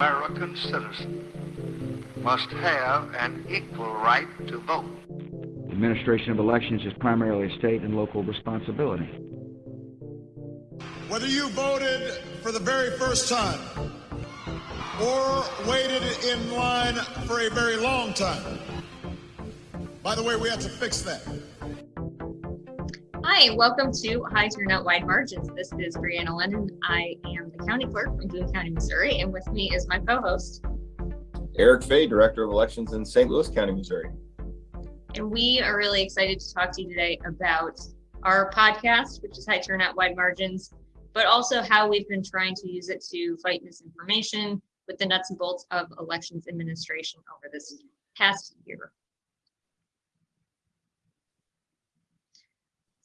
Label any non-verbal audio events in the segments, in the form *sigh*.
American citizen must have an equal right to vote. Administration of elections is primarily a state and local responsibility. Whether you voted for the very first time or waited in line for a very long time, by the way, we have to fix that. Hi, welcome to High Turnout Wide Margins. This is Brianna Lennon. I am the county clerk from Boone County, Missouri, and with me is my co-host. Eric Fey, Director of Elections in St. Louis County, Missouri. And we are really excited to talk to you today about our podcast, which is High Turnout Wide Margins, but also how we've been trying to use it to fight misinformation with the nuts and bolts of elections administration over this past year.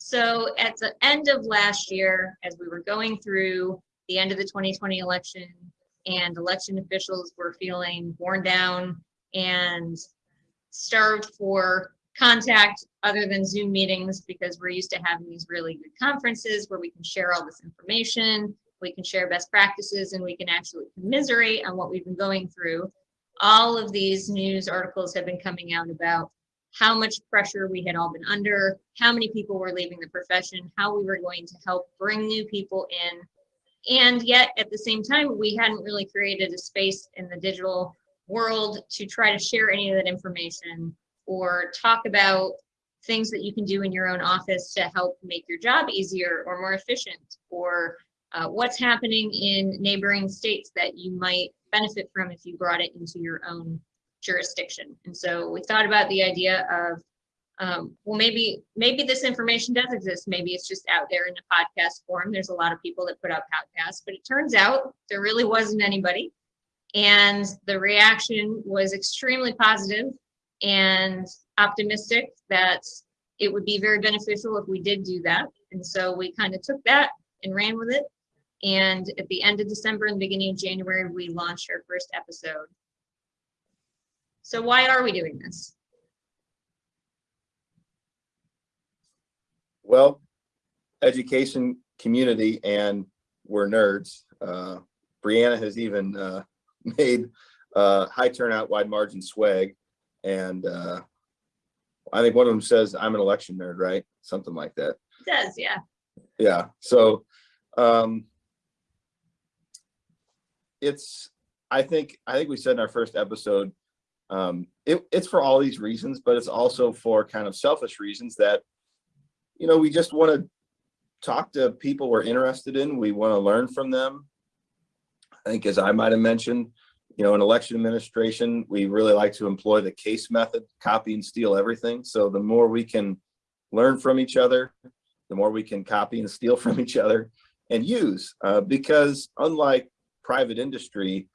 So at the end of last year, as we were going through the end of the 2020 election and election officials were feeling worn down and starved for contact other than Zoom meetings because we're used to having these really good conferences where we can share all this information, we can share best practices, and we can actually commiserate on what we've been going through. All of these news articles have been coming out about how much pressure we had all been under, how many people were leaving the profession, how we were going to help bring new people in. And yet at the same time, we hadn't really created a space in the digital world to try to share any of that information or talk about things that you can do in your own office to help make your job easier or more efficient or uh, what's happening in neighboring states that you might benefit from if you brought it into your own jurisdiction. And so we thought about the idea of, um, well, maybe maybe this information does exist. Maybe it's just out there in the podcast form. There's a lot of people that put out podcasts, but it turns out there really wasn't anybody. And the reaction was extremely positive and optimistic that it would be very beneficial if we did do that. And so we kind of took that and ran with it. And at the end of December and the beginning of January, we launched our first episode. So why are we doing this? Well, education community and we're nerds. Uh, Brianna has even uh, *laughs* made uh, high turnout, wide margin swag. And uh, I think one of them says, I'm an election nerd, right? Something like that. It does, yeah. Yeah. So um, it's, I think, I think we said in our first episode, um, it, it's for all these reasons, but it's also for kind of selfish reasons that, you know, we just want to talk to people we're interested in. We want to learn from them. I think as I might have mentioned, you know, in election administration, we really like to employ the case method, copy and steal everything. So the more we can learn from each other, the more we can copy and steal from each other and use, uh, because unlike private industry,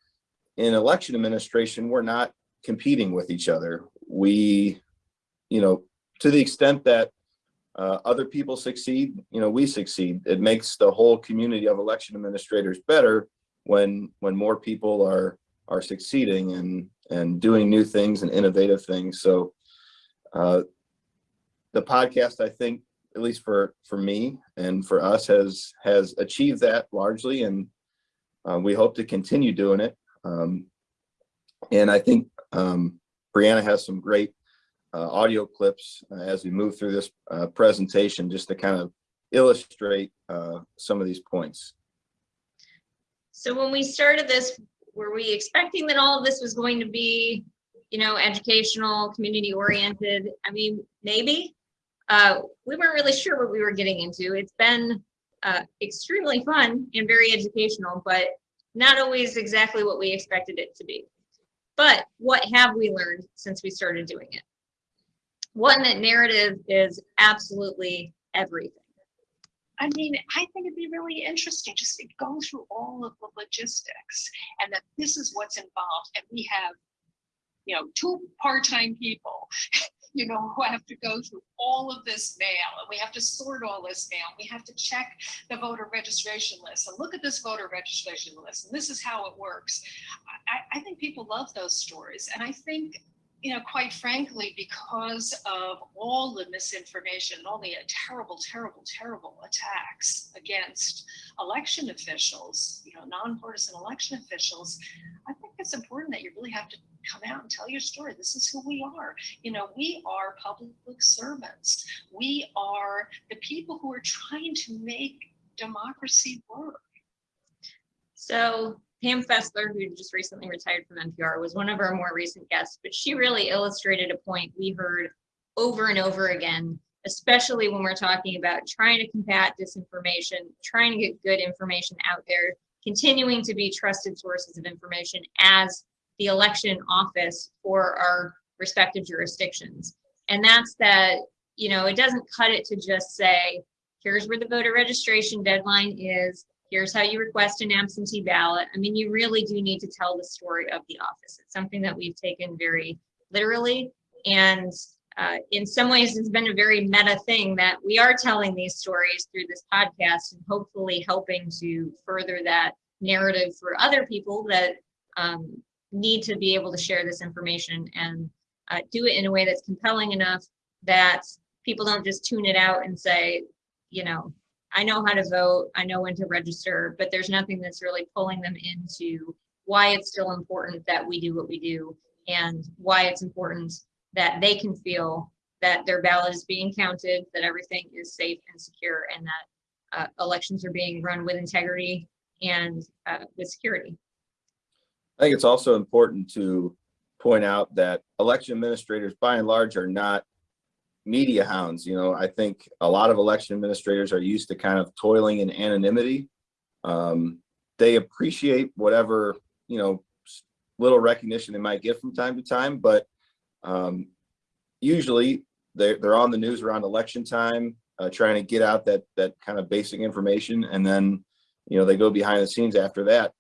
in election administration, we're not competing with each other. We, you know, to the extent that uh, other people succeed, you know, we succeed. It makes the whole community of election administrators better when when more people are are succeeding and and doing new things and innovative things. So uh, the podcast, I think, at least for for me and for us, has has achieved that largely, and uh, we hope to continue doing it. Um, and I think um, Brianna has some great uh, audio clips uh, as we move through this uh, presentation, just to kind of illustrate uh, some of these points. So when we started this, were we expecting that all of this was going to be, you know, educational, community oriented? I mean, maybe. Uh, we weren't really sure what we were getting into. It's been uh, extremely fun and very educational, but not always exactly what we expected it to be. But what have we learned since we started doing it? One, that narrative is absolutely everything. I mean, I think it'd be really interesting just to go through all of the logistics and that this is what's involved. And we have, you know, two part-time people, *laughs* you know, who have to go through all of this mail and we have to sort all this mail. We have to check the voter registration list and look at this voter registration list. And this is how it works. I, I think people love those stories. And I think you know, quite frankly, because of all the misinformation all the uh, terrible, terrible, terrible attacks against election officials, you know, nonpartisan election officials, I think it's important that you really have to come out and tell your story. This is who we are. You know, we are public servants. We are the people who are trying to make democracy work. So Pam Fessler, who just recently retired from NPR, was one of our more recent guests, but she really illustrated a point we heard over and over again, especially when we're talking about trying to combat disinformation, trying to get good information out there, continuing to be trusted sources of information as the election office for our respective jurisdictions. And that's that, you know, it doesn't cut it to just say, here's where the voter registration deadline is, here's how you request an absentee ballot. I mean, you really do need to tell the story of the office. It's something that we've taken very literally. And uh, in some ways, it's been a very meta thing that we are telling these stories through this podcast and hopefully helping to further that narrative for other people that um, need to be able to share this information and uh, do it in a way that's compelling enough that people don't just tune it out and say, you know, I know how to vote, I know when to register, but there's nothing that's really pulling them into why it's still important that we do what we do and why it's important that they can feel that their ballot is being counted, that everything is safe and secure, and that uh, elections are being run with integrity and uh, with security. I think it's also important to point out that election administrators by and large are not media hounds. You know, I think a lot of election administrators are used to kind of toiling in anonymity. Um, they appreciate whatever, you know, little recognition they might get from time to time, but um, usually they're, they're on the news around election time, uh, trying to get out that, that kind of basic information. And then, you know, they go behind the scenes after that.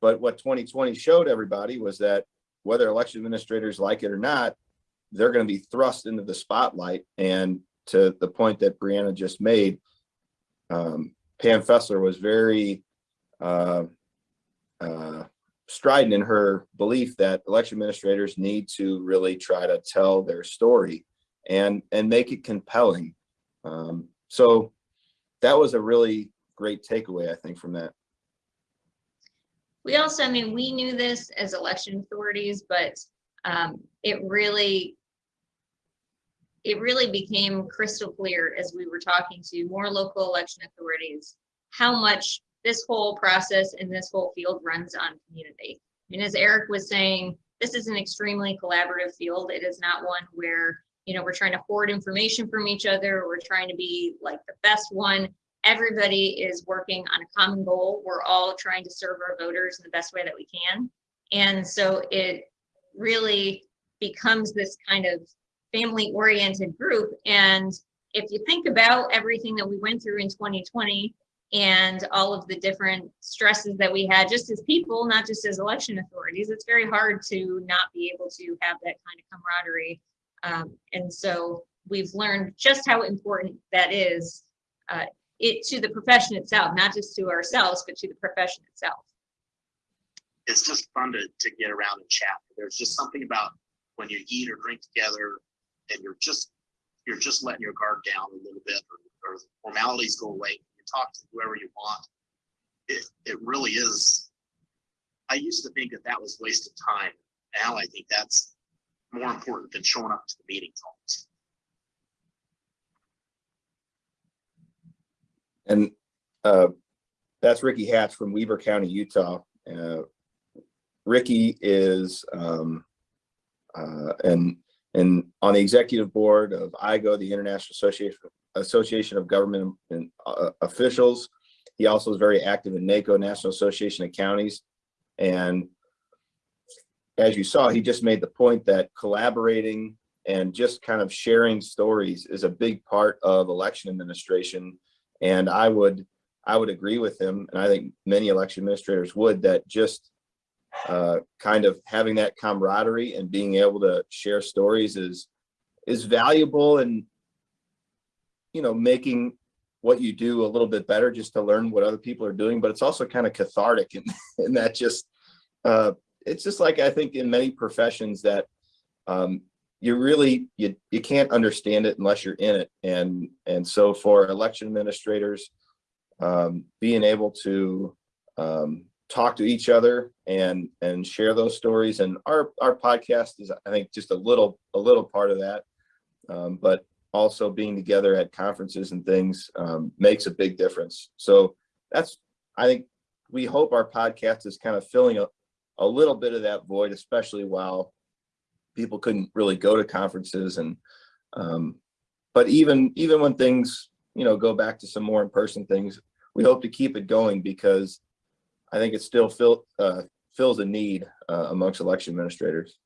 But what 2020 showed everybody was that whether election administrators like it or not, they're going to be thrust into the spotlight. And to the point that Brianna just made, um, Pam Fessler was very uh, uh, strident in her belief that election administrators need to really try to tell their story and and make it compelling. Um, so that was a really great takeaway, I think, from that. We also, I mean, we knew this as election authorities, but um, it really, it really became crystal clear as we were talking to more local election authorities, how much this whole process and this whole field runs on community. I mean, as Eric was saying, this is an extremely collaborative field. It is not one where, you know, we're trying to hoard information from each other. We're trying to be like the best one everybody is working on a common goal. We're all trying to serve our voters in the best way that we can. And so it really becomes this kind of family oriented group. And if you think about everything that we went through in 2020 and all of the different stresses that we had just as people, not just as election authorities, it's very hard to not be able to have that kind of camaraderie. Um, and so we've learned just how important that is uh, it to the profession itself, not just to ourselves, but to the profession itself. It's just fun to, to get around and chat. There's just something about when you eat or drink together and you're just you're just letting your guard down a little bit or, or formalities go away. You talk to whoever you want. It, it really is. I used to think that that was wasted time. Now I think that's more important than showing up to the meetings. And uh, that's Ricky Hatch from Weber County, Utah. Uh, Ricky is um, uh, and and on the executive board of IGO, the International Association Association of Government and, uh, Officials. He also is very active in NACO, National Association of Counties. And as you saw, he just made the point that collaborating and just kind of sharing stories is a big part of election administration and I would, I would agree with him, and I think many election administrators would, that just uh, kind of having that camaraderie and being able to share stories is is valuable and you know making what you do a little bit better just to learn what other people are doing. But it's also kind of cathartic and *laughs* and that just uh it's just like i think in many professions that um you really you you can't understand it unless you're in it. And and so for election administrators um, being able to um, talk to each other and and share those stories and our our podcast is i think just a little a little part of that. Um, but also being together at conferences and things um, makes a big difference. So that's i think we hope our podcast is kind of filling a, a little bit of that void especially while people couldn't really go to conferences and um, but even even when things you know go back to some more in-person things we hope to keep it going because I think it still fill, uh, fills a need uh, amongst election administrators.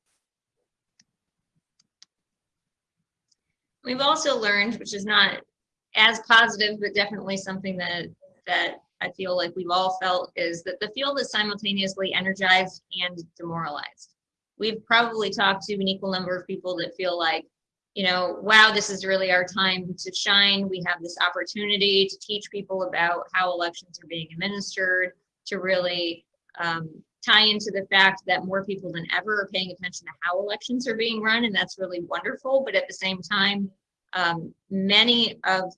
We've also learned, which is not as positive, but definitely something that, that I feel like we've all felt is that the field is simultaneously energized and demoralized. We've probably talked to an equal number of people that feel like, you know, wow, this is really our time to shine. We have this opportunity to teach people about how elections are being administered, to really um, tie into the fact that more people than ever are paying attention to how elections are being run, and that's really wonderful. But at the same time, um, many of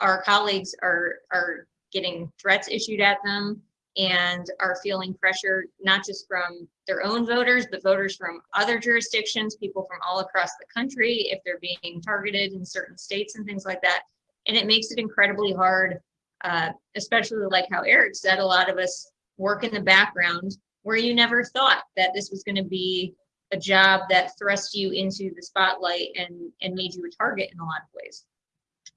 our colleagues are are getting threats issued at them and are feeling pressure not just from their own voters, but voters from other jurisdictions, people from all across the country, if they're being targeted in certain states and things like that. And it makes it incredibly hard uh, especially like how Eric said, a lot of us work in the background where you never thought that this was going to be a job that thrust you into the spotlight and, and made you a target in a lot of ways.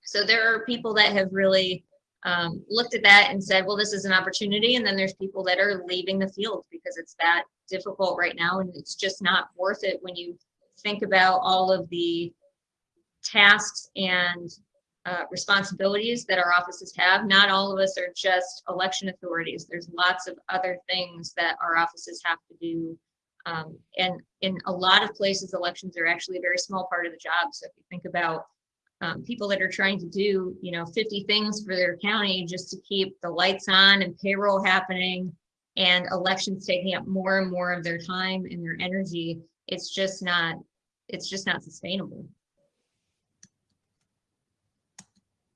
So there are people that have really um, looked at that and said, well, this is an opportunity. And then there's people that are leaving the field because it's that difficult right now. And it's just not worth it when you think about all of the tasks and uh, responsibilities that our offices have. Not all of us are just election authorities. There's lots of other things that our offices have to do. Um, and in a lot of places, elections are actually a very small part of the job. So if you think about um, people that are trying to do, you know, 50 things for their county just to keep the lights on and payroll happening and elections taking up more and more of their time and their energy, it's just not, it's just not sustainable.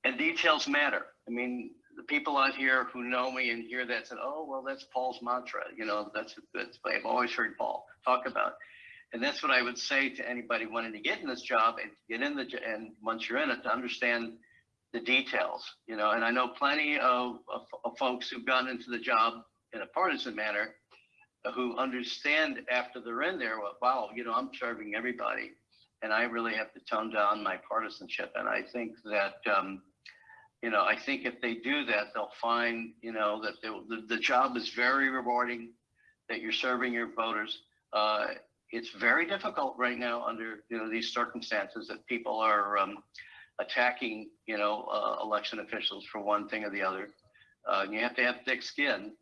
and details matter. I mean, the people out here who know me and hear that said, "Oh, well, that's Paul's mantra." You know, that's that's I've always heard Paul talk about, and that's what I would say to anybody wanting to get in this job and get in the and once you're in it to understand the details. You know, and I know plenty of, of, of folks who've gotten into the job in a partisan manner who understand after they're in there, well, wow, you know, I'm serving everybody, and I really have to tone down my partisanship. And I think that. Um, you know, I think if they do that, they'll find, you know, that they, the, the job is very rewarding, that you're serving your voters. Uh, it's very difficult right now under, you know, these circumstances that people are um, attacking, you know, uh, election officials for one thing or the other. Uh, you have to have thick skin.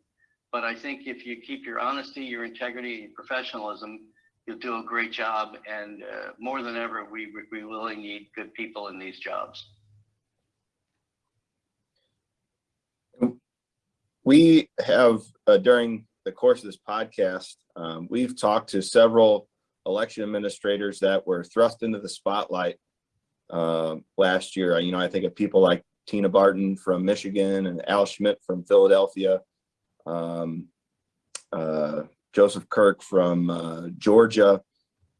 But I think if you keep your honesty, your integrity, and your professionalism, you'll do a great job. And uh, more than ever, we, we really need good people in these jobs. we have uh, during the course of this podcast, um, we've talked to several election administrators that were thrust into the spotlight uh, last year. You know, I think of people like Tina Barton from Michigan and Al Schmidt from Philadelphia, um, uh, Joseph Kirk from uh, Georgia,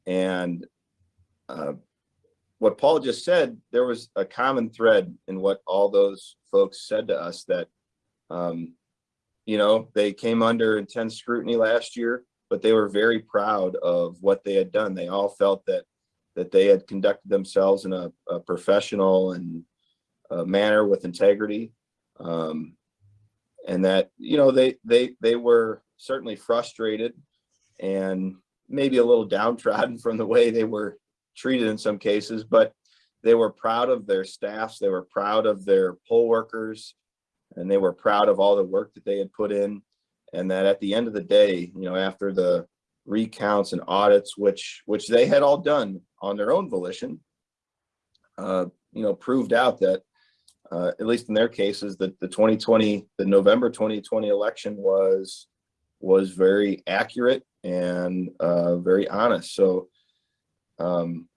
and uh, what Paul just said, there was a common thread in what all those folks said to us that um, you know, they came under intense scrutiny last year, but they were very proud of what they had done. They all felt that that they had conducted themselves in a, a professional and uh, manner with integrity, um, and that you know they they they were certainly frustrated and maybe a little *laughs* downtrodden from the way they were treated in some cases, but they were proud of their staffs. They were proud of their poll workers and they were proud of all the work that they had put in and that at the end of the day you know after the recounts and audits which which they had all done on their own volition uh, you know proved out that uh, at least in their cases that the 2020 the november 2020 election was was very accurate and uh, very honest. So um,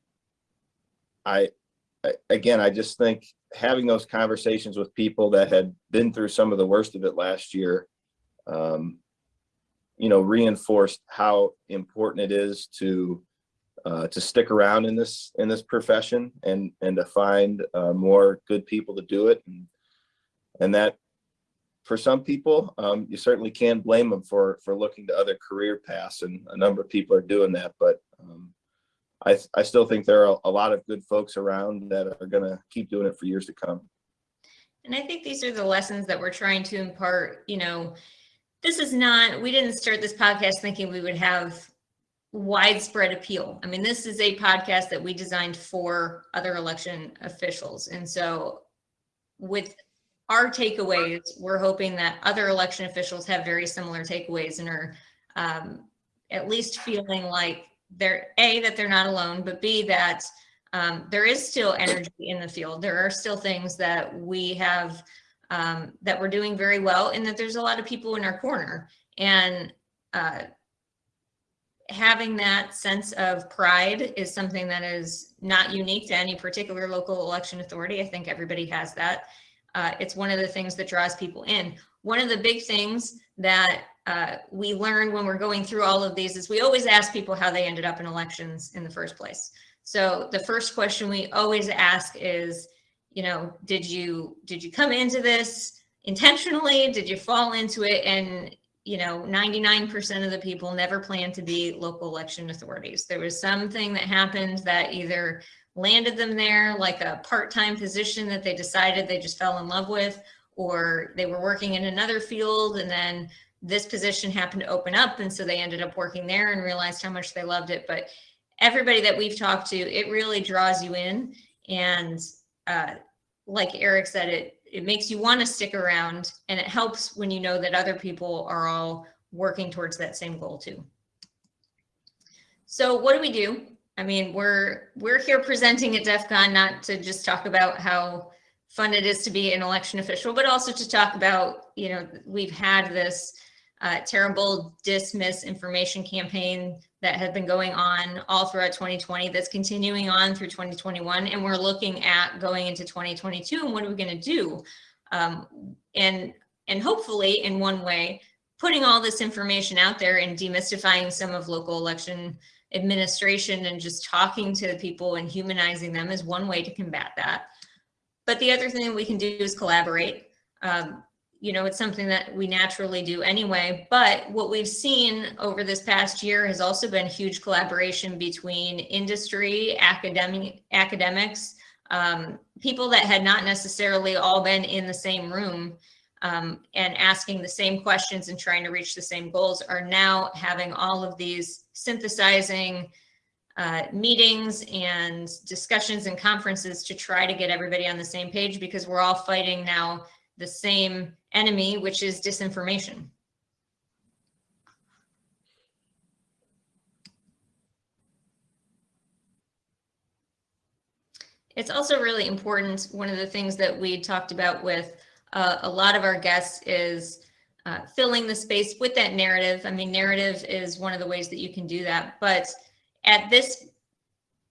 I, I again i just think having those conversations with people that had been through some of the worst of it last year, um, you know, reinforced how important it is to uh, to stick around in this in this profession and and to find uh, more good people to do it and, and that for some people um, you certainly can't blame them for for looking to other career paths and a number of people are doing that but um, I, I still think there are a lot of good folks around that are going to keep doing it for years to come. And I think these are the lessons that we're trying to impart, you know, this is not, we didn't start this podcast thinking we would have widespread appeal. I mean, this is a podcast that we designed for other election officials. And so with our takeaways, we're hoping that other election officials have very similar takeaways and are um, at least feeling like they're A, that they're not alone, but B, that um, there is still energy in the field. There are still things that we have um, that we're doing very well and that there's a lot of people in our corner. And uh, having that sense of pride is something that is not unique to any particular local election authority. I think everybody has that. Uh, it's one of the things that draws people in. One of the big things that uh, we learned when we're going through all of these is we always ask people how they ended up in elections in the first place. So the first question we always ask is, you know, did you did you come into this intentionally? Did you fall into it? And you know, 99% of the people never plan to be local election authorities. There was something that happened that either landed them there, like a part-time position that they decided they just fell in love with, or they were working in another field and then this position happened to open up and so they ended up working there and realized how much they loved it but everybody that we've talked to it really draws you in and uh, like eric said it it makes you want to stick around and it helps when you know that other people are all working towards that same goal too. So what do we do? I mean we're we're here presenting at def con not to just talk about how fun it is to be an election official but also to talk about you know we've had this uh, terrible dismiss information campaign that has been going on all throughout 2020 that's continuing on through 2021 and we're looking at going into 2022 and what are we going to do? Um, and and hopefully in one way putting all this information out there and demystifying some of local election administration and just talking to the people and humanizing them is one way to combat that. But the other thing we can do is collaborate. Um, you know, it's something that we naturally do anyway. But what we've seen over this past year has also been huge collaboration between industry, academic, academics, um, people that had not necessarily all been in the same room um, and asking the same questions and trying to reach the same goals are now having all of these synthesizing uh, meetings and discussions and conferences to try to get everybody on the same page because we're all fighting now the same enemy, which is disinformation. It's also really important. One of the things that we talked about with uh, a lot of our guests is uh, filling the space with that narrative. I mean, narrative is one of the ways that you can do that. But at this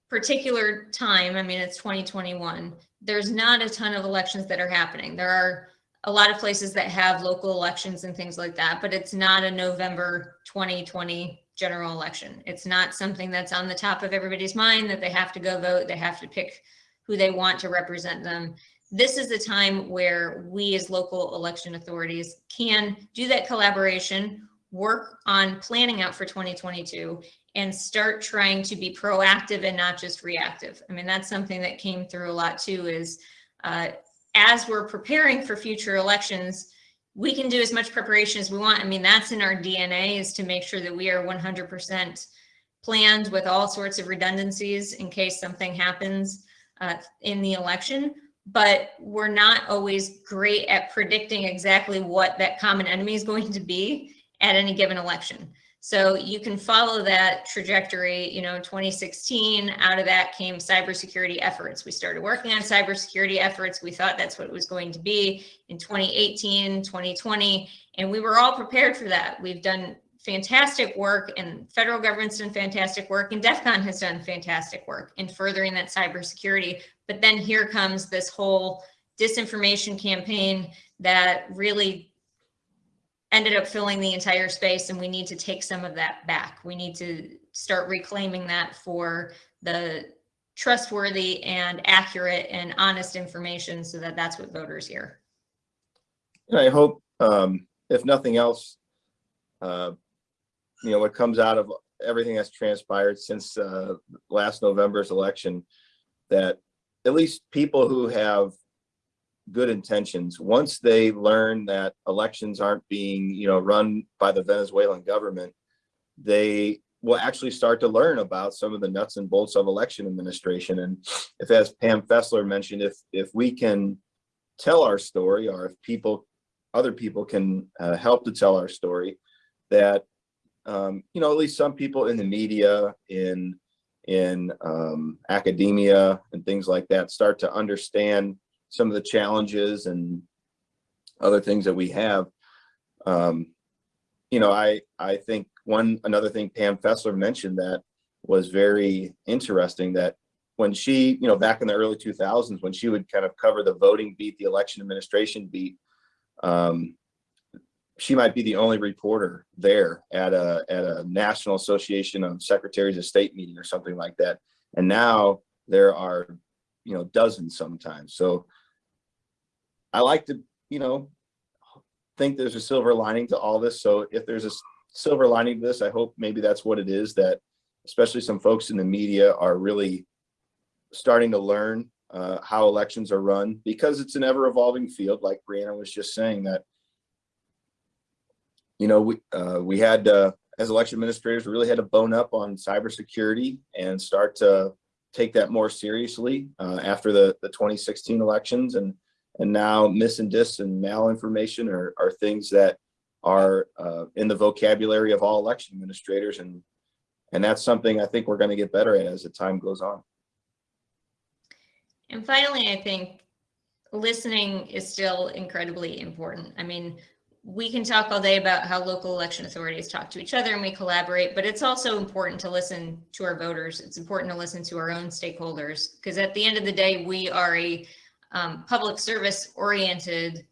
particular time, I mean, it's 2021, there's not a ton of elections that are happening. There are a lot of places that have local elections and things like that, but it's not a November 2020 general election. It's not something that's on the top of everybody's mind that they have to go vote. They have to pick who they want to represent them. This is the time where we as local election authorities can do that collaboration, work on planning out for 2022 and start trying to be proactive and not just reactive. I mean, that's something that came through a lot too is uh, as we're preparing for future elections, we can do as much preparation as we want. I mean, that's in our DNA is to make sure that we are 100% planned with all sorts of redundancies in case something happens uh, in the election. But we're not always great at predicting exactly what that common enemy is going to be at any given election. So you can follow that trajectory, you know, 2016, out of that came cybersecurity efforts. We started working on cybersecurity efforts. We thought that's what it was going to be in 2018, 2020, and we were all prepared for that. We've done fantastic work and federal government's done fantastic work and DEF CON has done fantastic work in furthering that cybersecurity. But then here comes this whole disinformation campaign that really ended up filling the entire space and we need to take some of that back. We need to start reclaiming that for the trustworthy and accurate and honest information so that that's what voters hear. And I hope, um, if nothing else, uh, you know, what comes out of everything that's transpired since, uh, last November's election, that at least people who have good intentions, once they learn that elections aren't being, you know, run by the Venezuelan government, they will actually start to learn about some of the nuts and bolts of election administration. And if, as Pam Fessler mentioned, if, if we can tell our story, or if people, other people can uh, help to tell our story, that, um, you know, at least some people in the media, in, in um, academia and things like that, start to understand some of the challenges and other things that we have. Um, you know, I, I think one, another thing Pam Fessler mentioned that was very interesting that when she, you know, back in the early 2000s, when she would kind of cover the voting beat, the election administration beat, um, she might be the only reporter there at a, at a National Association of Secretaries of State meeting or something like that. And now there are, you know, dozens sometimes. So I like to, you know, think there's a silver lining to all this. So if there's a silver lining to this, I hope maybe that's what it is that especially some folks in the media are really starting to learn uh, how elections are run because it's an ever evolving field, like Brianna was just saying that, you know, we, uh, we had, uh, as election administrators, we really had to bone up on cybersecurity and start to take that more seriously uh, after the, the 2016 elections. And and now mis and dis and malinformation are, are things that are uh, in the vocabulary of all election administrators. And, and that's something I think we're going to get better at as the time goes on. And finally, I think listening is still incredibly important. I mean, we can talk all day about how local election authorities talk to each other and we collaborate, but it's also important to listen to our voters. It's important to listen to our own stakeholders because at the end of the day, we are a um, public service oriented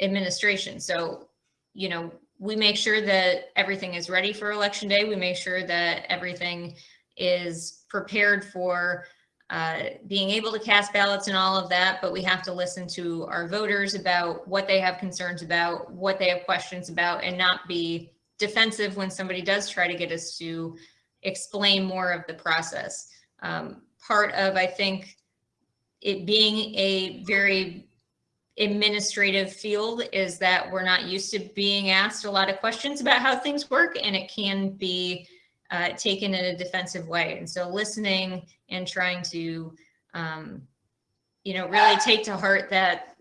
administration. So, you know, we make sure that everything is ready for election day. We make sure that everything is prepared for uh, being able to cast ballots and all of that, but we have to listen to our voters about what they have concerns about, what they have questions about, and not be defensive when somebody does try to get us to explain more of the process. Um, part of, I think, it being a very administrative field is that we're not used to being asked a lot of questions about how things work and it can be uh, taken in a defensive way. And so listening and trying to, um, you know, really take to heart that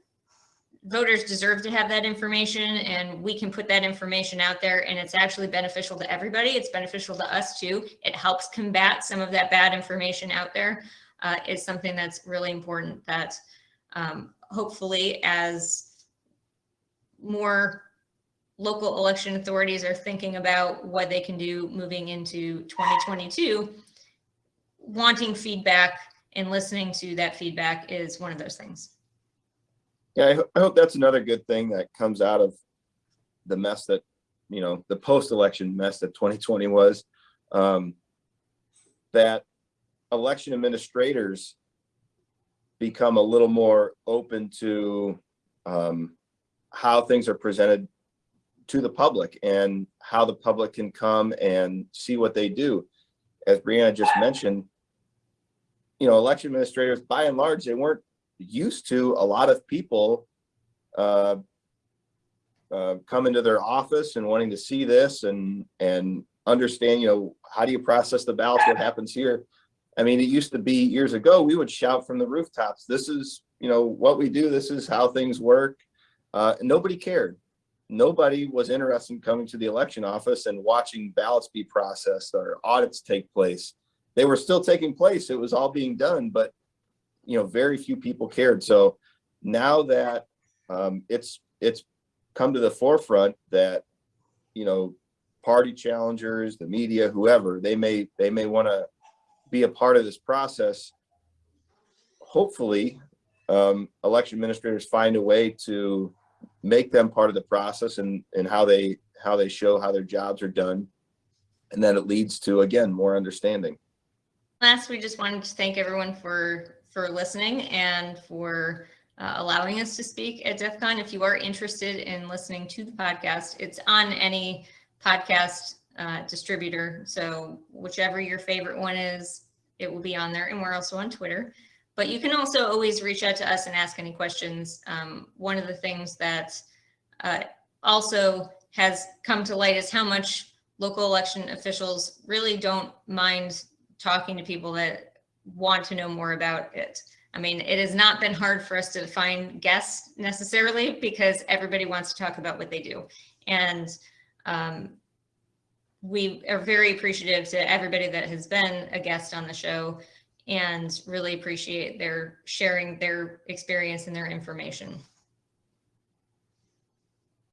voters deserve to have that information and we can put that information out there and it's actually beneficial to everybody. It's beneficial to us too. It helps combat some of that bad information out there uh, is something that's really important that um, hopefully as more local election authorities are thinking about what they can do moving into 2022, wanting feedback and listening to that feedback is one of those things. Yeah, I, ho- I hope that's another good thing that comes out of the mess that, you know, the post-election mess that 2020 was. Um, that election administrators become a little more open to um, how things are presented to the public and how the public can come and see what they do. As Brianna just mentioned, you know, election administrators, by and large, they weren't used to a lot of people uh, uh, come into their office and wanting to see this and and understand, you know, how do you process the ballots? What happens here? I mean, it used to be years ago, we would shout from the rooftops, this is, you know, what we do. This is how things work. Uh, nobody cared. Nobody was interested in coming to the election office and watching ballots be processed or audits take place. They were still taking place. It was all being done, but you know, very few people cared. So now that um, it's it's come to the forefront that you know party challengers, the media, whoever they may they may want to be a part of this process. Hopefully, um, election administrators find a way to make them part of the process and, and how they, how they show how their jobs are done. And then it leads to, again, more understanding. Last, we just wanted to thank everyone for, for listening and for uh, allowing us to speak at DEF CON. If you are interested in listening to the podcast, it's on any podcast uh, distributor. So whichever your favorite one is, it will be on there. And we're also on Twitter. But you can also always reach out to us and ask any questions. Um, one of the things that uh, also has come to light is how much local election officials really don't mind talking to people that want to know more about it. I mean, it has not been hard for us to find guests necessarily because everybody wants to talk about what they do. And um, we are very appreciative to everybody that has been a guest on the show and really appreciate their sharing their experience and their information.